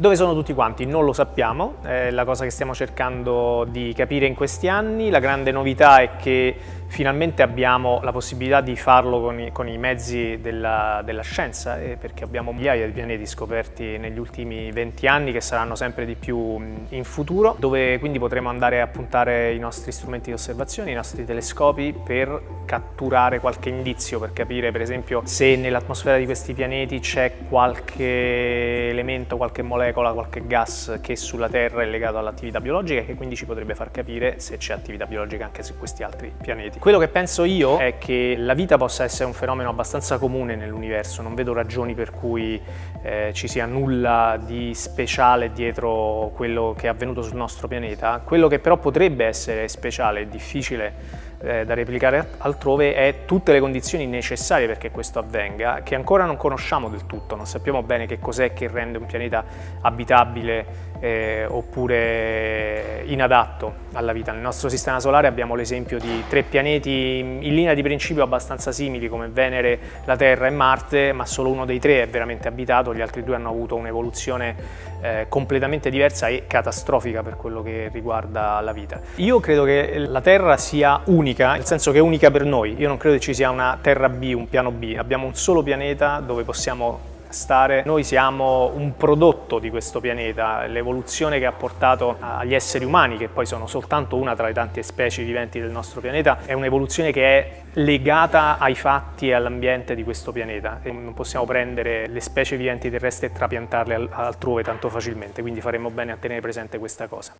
Dove sono tutti quanti? Non lo sappiamo, è la cosa che stiamo cercando di capire in questi anni. La grande novità è che finalmente abbiamo la possibilità di farlo con i, con i mezzi della, della scienza, eh, perché abbiamo migliaia di pianeti scoperti negli ultimi 20 anni che saranno sempre di più in futuro, dove quindi potremo andare a puntare i nostri strumenti di osservazione, i nostri telescopi per catturare qualche indizio, per capire per esempio se nell'atmosfera di questi pianeti c'è qualche elemento, qualche molecola, qualche gas che sulla Terra è legato all'attività biologica e che quindi ci potrebbe far capire se c'è attività biologica anche su questi altri pianeti. Quello che penso io è che la vita possa essere un fenomeno abbastanza comune nell'universo, non vedo ragioni per cui eh, ci sia nulla di speciale dietro quello che è avvenuto sul nostro pianeta. Quello che però potrebbe essere speciale e difficile eh, da replicare altrove è tutte le condizioni necessarie perché questo avvenga, che ancora non conosciamo del tutto, non sappiamo bene che cos'è che rende un pianeta abitabile eh, oppure inadatto alla vita. Nel nostro sistema solare abbiamo l'esempio di tre pianeti in linea di principio abbastanza simili come Venere, la Terra e Marte, ma solo uno dei tre è veramente abitato, gli altri due hanno avuto un'evoluzione eh, completamente diversa e catastrofica per quello che riguarda la vita. Io credo che la Terra sia unica, nel senso che è unica per noi, io non credo che ci sia una Terra B, un piano B, abbiamo un solo pianeta dove possiamo stare. Noi siamo un prodotto di questo pianeta, l'evoluzione che ha portato agli esseri umani, che poi sono soltanto una tra le tante specie viventi del nostro pianeta, è un'evoluzione che è legata ai fatti e all'ambiente di questo pianeta. E non possiamo prendere le specie viventi terrestri e trapiantarle altrove tanto facilmente, quindi faremo bene a tenere presente questa cosa.